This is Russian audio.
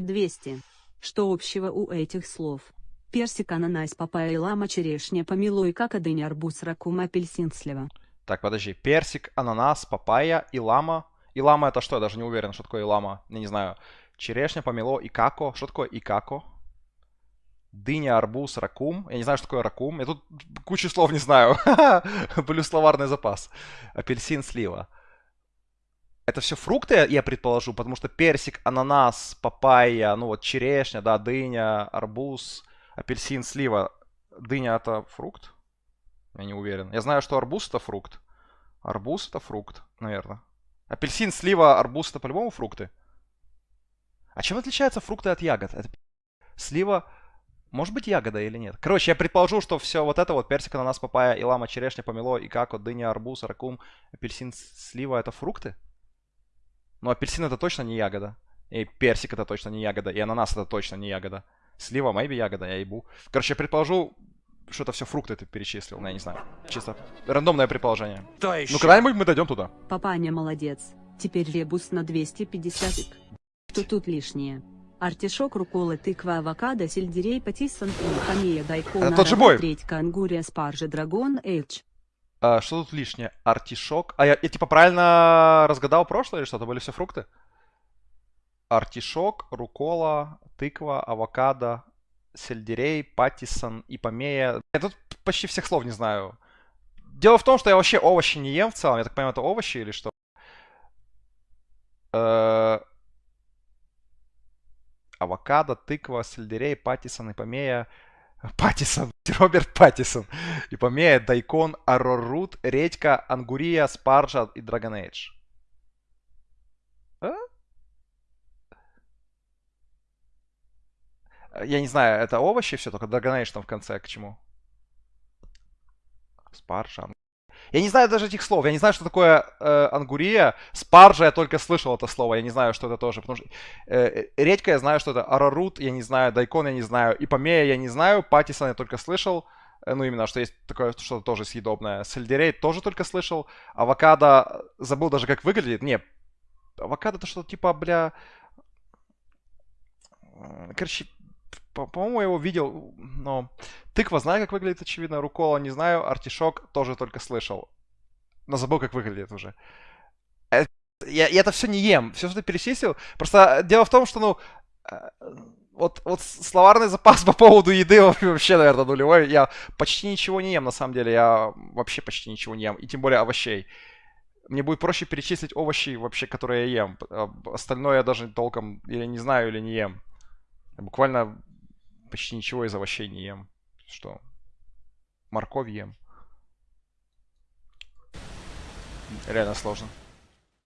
200. Что общего у этих слов? Персик, ананас, папайя, лама, черешня, помело и как дыня, арбуз, ракум, апельсин, слива. Так, подожди. Персик, ананас, папайя, илама. Илама это что? Я даже не уверен, что такое илама. Я не знаю. Черешня, помело, икако. Что такое икако? Дыня, арбуз, ракум. Я не знаю, что такое ракум. Я тут кучу слов не знаю. Плюс словарный запас. Апельсин, слива. Это все фрукты, я предположу, потому что персик, ананас, папайя, ну вот черешня, да, дыня, арбуз, апельсин, слива. Дыня это фрукт? Я не уверен. Я знаю, что арбуз это фрукт. Арбуз это фрукт, наверное. Апельсин, слива, арбуз это по-любому фрукты. А чем отличаются фрукты от ягод? Это слива, может быть ягода или нет? Короче, я предположу, что все вот это вот персик, ананас, папайя, илама, черешня, помело, и как вот дыня, арбуз, ракум, апельсин, слива это фрукты? Ну, апельсин это точно не ягода. И персик это точно не ягода. И ананас это точно не ягода. Слива, майби ягода, я ебу. Короче, я предположу, что это все фрукты ты перечислил. Ну, я не знаю. Чисто рандомное предположение. То еще? Ну, когда-нибудь мы дойдем туда. Папаня молодец. Теперь ребус на 250. Что тут лишнее? Артишок, рукола, тыква, авокадо, сельдерей, патиссон, камея, дайкон, Это тот же бой. редька, ангурия, спаржа, драгон, эйдж. А, что тут лишнее? Артишок. А я, я типа правильно разгадал прошлое или что-то? Были все фрукты? Артишок, рукола, тыква, авокадо, сельдерей, патиссон, ипомея. Я тут почти всех слов не знаю. Дело в том, что я вообще овощи не ем в целом. Я так понимаю, это овощи или что? Э, Авокадо, тыква, сельдерей, патиссон, ипомея. Паттисон, Роберт Паттисон. Ипомея, Дайкон, Арорут, Редька, Ангурия, Спаржа и Dragon Age. А? Я не знаю, это овощи все, только Dragon Age там в конце к чему? Спаржа. Я не знаю даже этих слов. Я не знаю, что такое э, ангурия. Спаржа я только слышал это слово. Я не знаю, что это тоже. Потому что э, редька я знаю, что это арарут. Я не знаю. Дайкон я не знаю. Ипомея я не знаю. Патисон я только слышал. Э, ну, именно, что есть такое что-то тоже съедобное. Сельдерей тоже только слышал. Авокадо забыл даже, как выглядит. Не, авокадо это что-то типа, бля... Короче, по-моему, я его видел, но... Тыква знаю, как выглядит, очевидно. Рукола не знаю. Артишок тоже только слышал. Но забыл, как выглядит уже. Э, я, я это все не ем. Все, что ты перечислил. Просто дело в том, что, ну... Э, вот, вот словарный запас по поводу еды вообще, наверное, нулевой. Я почти ничего не ем, на самом деле. Я вообще почти ничего не ем. И тем более овощей. Мне будет проще перечислить овощи вообще, которые я ем. Остальное я даже толком или не знаю, или не ем. Я буквально почти ничего из овощей не ем. Что? Морковь ем. Реально сложно.